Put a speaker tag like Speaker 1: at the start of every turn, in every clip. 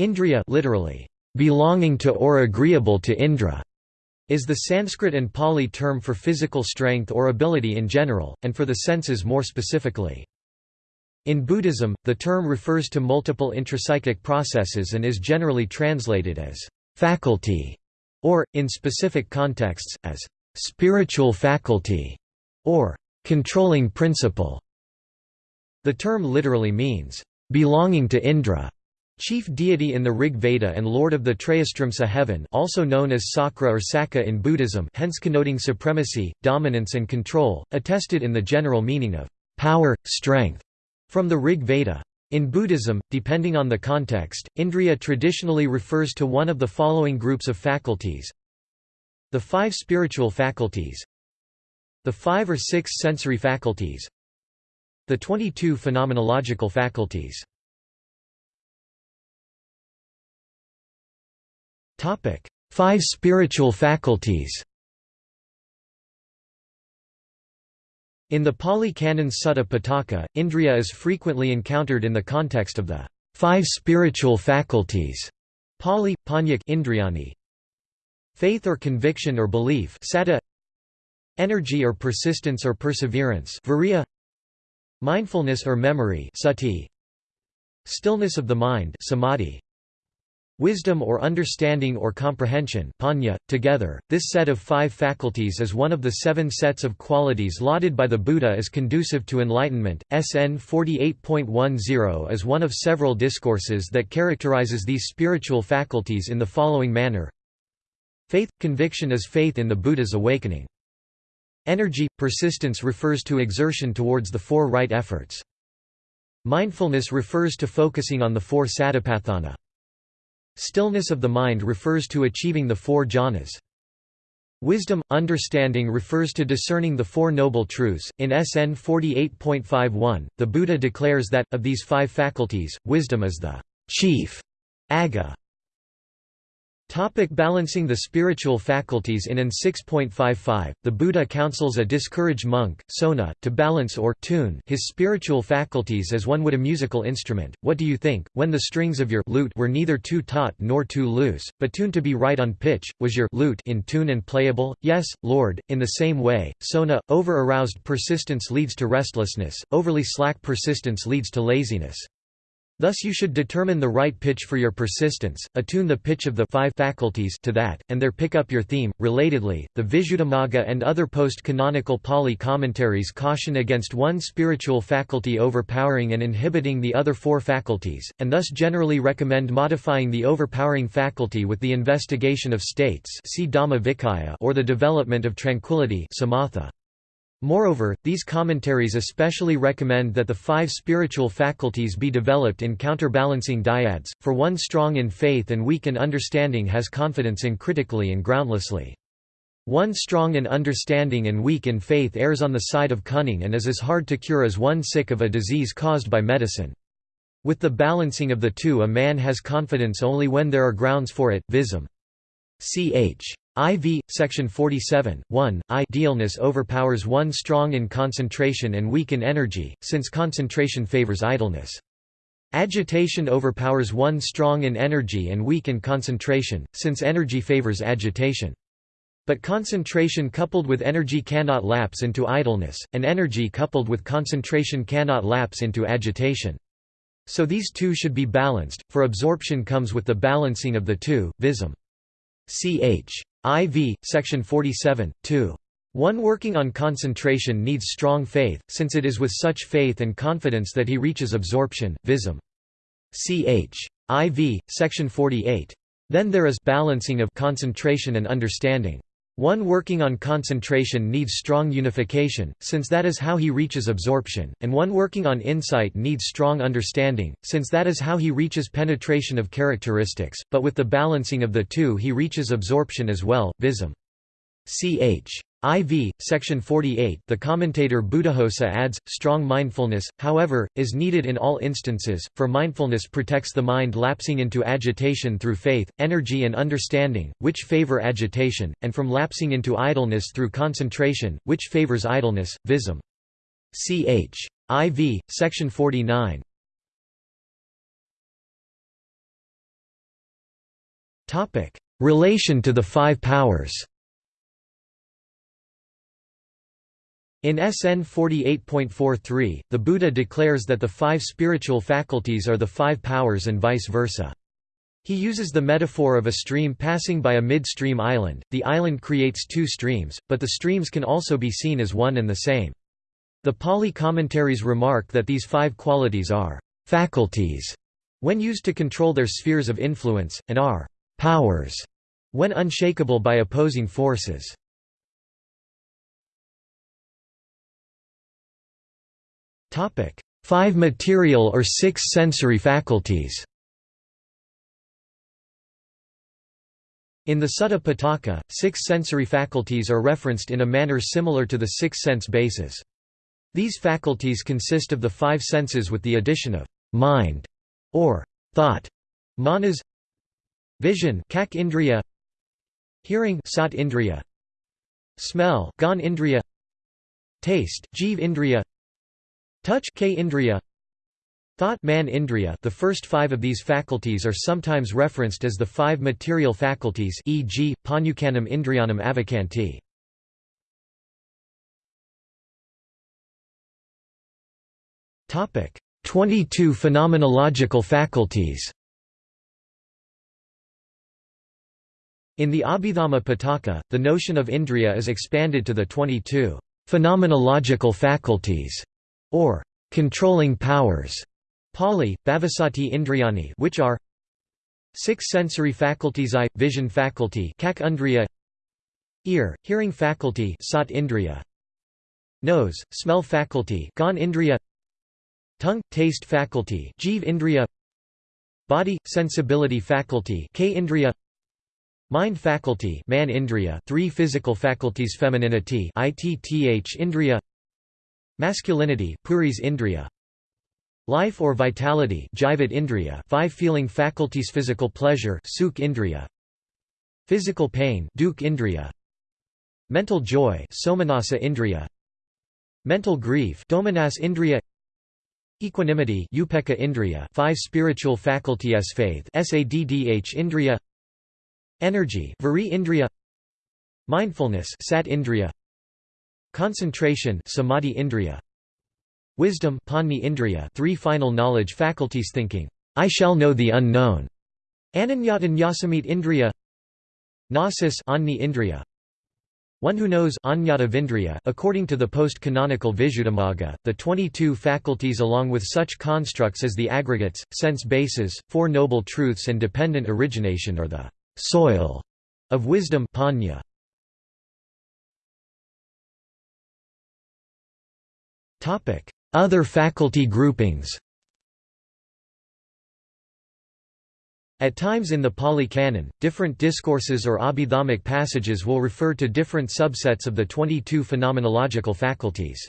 Speaker 1: Indriya literally, belonging to or agreeable to Indra, is the Sanskrit and Pali term for physical strength or ability in general, and for the senses more specifically. In Buddhism, the term refers to multiple intrapsychic processes and is generally translated as faculty, or, in specific contexts, as spiritual faculty, or controlling principle. The term literally means, belonging to Indra, chief deity in the Rig Veda and lord of the Trayastrimsa heaven also known as Sakra or Sakka in Buddhism hence connoting supremacy, dominance and control, attested in the general meaning of power, strength, from the Rig Veda. In Buddhism, depending on the context, Indriya traditionally refers to one of the following groups of faculties. The five spiritual faculties. The five or six sensory faculties. The 22 phenomenological faculties Topic: Five spiritual faculties. In the Pali Canon Sutta Pitaka, Indriya is frequently encountered in the context of the five spiritual faculties. Pali, Panyak Indriyani. Faith or conviction or belief Saddha Energy or persistence or perseverance Virya Mindfulness or memory Sati Stillness of the mind Samadhi Wisdom or understanding or comprehension panya. .Together, this set of five faculties is one of the seven sets of qualities lauded by the Buddha as conducive to enlightenment. SN 48.10 is one of several discourses that characterizes these spiritual faculties in the following manner Faith – conviction is faith in the Buddha's awakening. Energy – persistence refers to exertion towards the four right efforts. Mindfulness refers to focusing on the four satipatthana. Stillness of the mind refers to achieving the four jhanas. Wisdom, understanding refers to discerning the Four Noble Truths. In SN 48.51, the Buddha declares that, of these five faculties, wisdom is the chief agga. Topic balancing the spiritual faculties In N 6.55, the Buddha counsels a discouraged monk, Sona, to balance or tune his spiritual faculties as one would a musical instrument. What do you think, when the strings of your lute were neither too taut nor too loose, but tuned to be right on pitch, was your lute in tune and playable? Yes, Lord. In the same way, Sona, over-aroused persistence leads to restlessness, overly slack persistence leads to laziness. Thus you should determine the right pitch for your persistence, attune the pitch of the five faculties to that, and there pick up your theme. Relatedly, the Visuddhimagga and other post-canonical Pali commentaries caution against one spiritual faculty overpowering and inhibiting the other four faculties, and thus generally recommend modifying the overpowering faculty with the investigation of states or the development of tranquility samatha. Moreover, these commentaries especially recommend that the five spiritual faculties be developed in counterbalancing dyads, for one strong in faith and weak in understanding has confidence in critically and groundlessly. One strong in understanding and weak in faith errs on the side of cunning and is as hard to cure as one sick of a disease caused by medicine. With the balancing of the two a man has confidence only when there are grounds for it, visum. Ch. IV, section 47, 1, idealness overpowers one strong in concentration and weak in energy, since concentration favors idleness. Agitation overpowers one strong in energy and weak in concentration, since energy favors agitation. But concentration coupled with energy cannot lapse into idleness, and energy coupled with concentration cannot lapse into agitation. So these two should be balanced, for absorption comes with the balancing of the two, visum. Ch. IV, section 47, 2. One working on concentration needs strong faith, since it is with such faith and confidence that he reaches absorption, visum. Ch. IV, section 48. Then there is balancing of concentration and understanding. One working on concentration needs strong unification, since that is how he reaches absorption, and one working on insight needs strong understanding, since that is how he reaches penetration of characteristics, but with the balancing of the two he reaches absorption as well, visum. Ch. IV, section 48 the commentator Buddhaghosa adds, strong mindfulness, however, is needed in all instances, for mindfulness protects the mind lapsing into agitation through faith, energy and understanding, which favor agitation, and from lapsing into idleness through concentration, which favors idleness, visum. Ch. IV, section 49 Relation to the five powers In SN 48.43, the Buddha declares that the five spiritual faculties are the five powers and vice versa. He uses the metaphor of a stream passing by a midstream island. The island creates two streams, but the streams can also be seen as one and the same. The Pali commentaries remark that these five qualities are faculties when used to control their spheres of influence, and are powers when unshakable by opposing forces. Five material or six sensory faculties. In the Sutta Pitaka, six sensory faculties are referenced in a manner similar to the six sense bases. These faculties consist of the five senses with the addition of mind or thought, manas, vision, kak indriya, hearing, sat indriya, smell, gan indriya, taste, jiv indriya, Touch K indriya Thought man indriya The first five of these faculties are sometimes referenced as the five material faculties e.g., Panyukanam indriyanam avakanti. Topic: 22 phenomenological faculties. In the Abhidhamma Pitaka, the notion of indriya is expanded to the 22 phenomenological faculties or controlling powers, Pali, Bhavasati Indriyani, which are six sensory faculties eye, vision faculty kak ear, hearing faculty sat indriya, nose, smell faculty gan indriya, tongue, taste faculty jiv indriya, body, sensibility faculty k indriya, mind faculty man indriya, three physical faculties femininity itth indriya, Masculinity puris indriya. Life or vitality jivat indriya, five feeling faculties physical pleasure sukh indriya. Physical pain dukh indriya. Mental joy somanasa indriya. Mental grief domanas indriya. Equanimity upeka indriya, five spiritual faculties faith saddh indriya. Energy vari indriya. Mindfulness sat indriya. Concentration samadhi indriya. Wisdom panni indriya three final knowledge faculties thinking, I shall know the unknown. Ananyatan yasamit indriya Gnosis anni indriya one who knows according to the post-canonical Visuddhimagga, the 22 faculties along with such constructs as the aggregates, sense bases, Four Noble Truths and dependent origination are the soil of wisdom panya. Other faculty groupings At times in the Pali Canon, different discourses or abhidhammic passages will refer to different subsets of the 22 phenomenological faculties.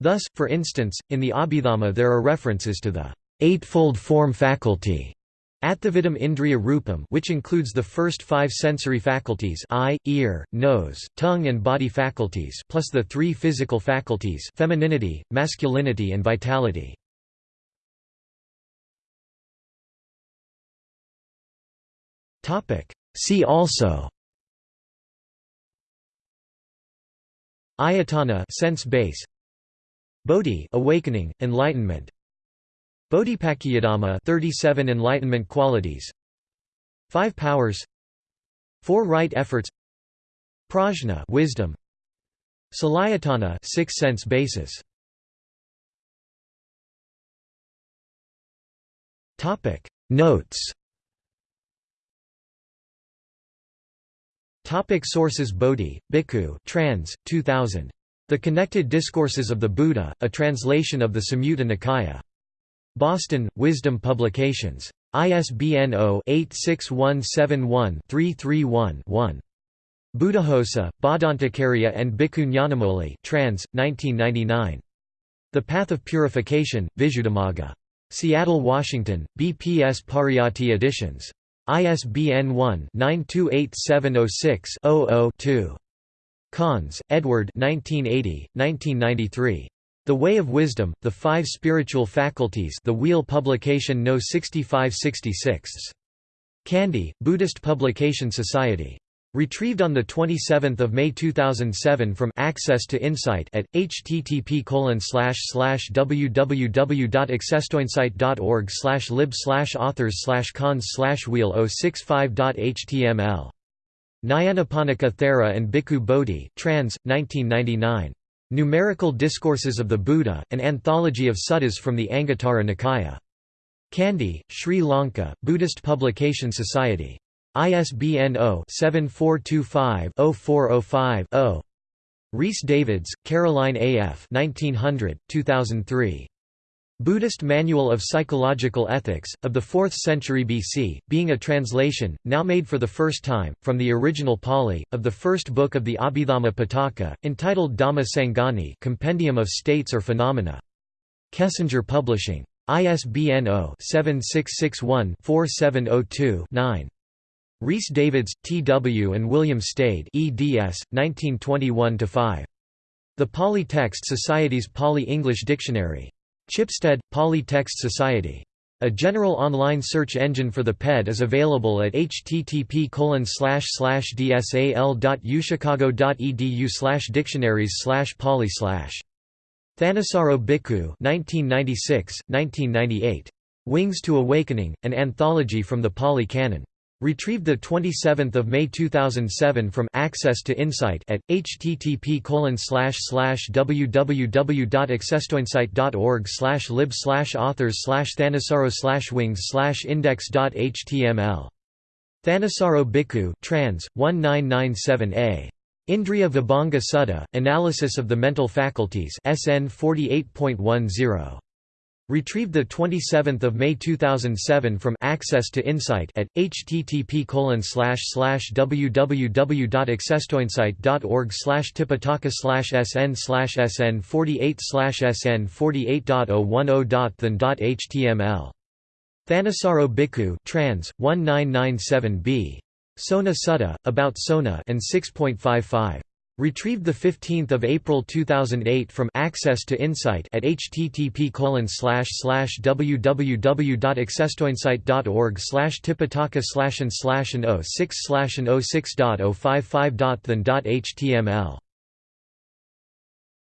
Speaker 1: Thus, for instance, in the Abhidhamma there are references to the eightfold form faculty, Atthavidam Indriya Rupam which includes the first five sensory faculties eye, ear, nose, tongue and body faculties plus the three physical faculties femininity, masculinity and vitality. See also. Ayatana sense base. Bodhi awakening, enlightenment Bodhipakkhiyadhamma 37 enlightenment qualities. Five powers. Four right efforts. Prajna wisdom. Salayatana six sense basis. Topic. Notes. Topic Sources. Bodhi, Bhikkhu trans, 2000. The Connected Discourses of the Buddha, a translation of the Samyutta Nikaya. Boston, Wisdom Publications. ISBN 0-86171-331-1. Buddhaghosa, Bhadantacariya and Bhikkhu trans, 1999. The Path of Purification, Visuddhimagga. Seattle, Washington, BPS Pariyatti Editions. ISBN 1-928706-00-2. Conze, Edward 1980, 1993. The Way of Wisdom, The Five Spiritual Faculties The Wheel Publication No 6566. Kandy, Buddhist Publication Society. Retrieved on 27 May 2007 from Access to Insight at http www.accesstoinsight.org lib authors conze wheel 065.html. Nyanaponika Thera and Bhikkhu Bodhi trans, 1999. Numerical Discourses of the Buddha, an anthology of suttas from the Anguttara Nikaya. Kandy, Sri Lanka, Buddhist Publication Society. ISBN 0-7425-0405-0. Rhys Davids, Caroline A. F. 1900, 2003. Buddhist Manual of Psychological Ethics, of the 4th century BC, being a translation, now made for the first time, from the original Pali, of the first book of the Abhidhamma Pitaka, entitled Dhamma Sangani Compendium of States or Phenomena. Kessinger Publishing. ISBN 0-7661-4702-9. Rhys Davids, T. W. and William Stede eds. 1921–5. The Pali Text Society's Pali-English Dictionary. Chipstead, Pali Text Society. A general online search engine for the PED is available at http dsal.uchicago.edu dictionaries pali Thanissaro Bhikkhu 1996, 1998. Wings to Awakening, an anthology from the Pali Canon. Retrieved 27 May 2007 from Access to Insight at http www.accesstoinsight.org lib authors thanissaro wings index.html. Thanissaro Bhikkhu trans, 1997a. Indriya Vibhanga Sutta, Analysis of the Mental Faculties SN 48.10. Retrieved 27 May 2007 from Access to Insight at http www.accesstoinsight.org tipitaka sn sn 48 sn 48.010.than.html. Thanissaro Bhikkhu trans, 1997b. Sona Sutta, About Sona and 6.55. Retrieved 15 April 2008 from Access to Insight at http www.accesstoinsight.org tipitaka slash and slash and 06 slash and 06.055.than.html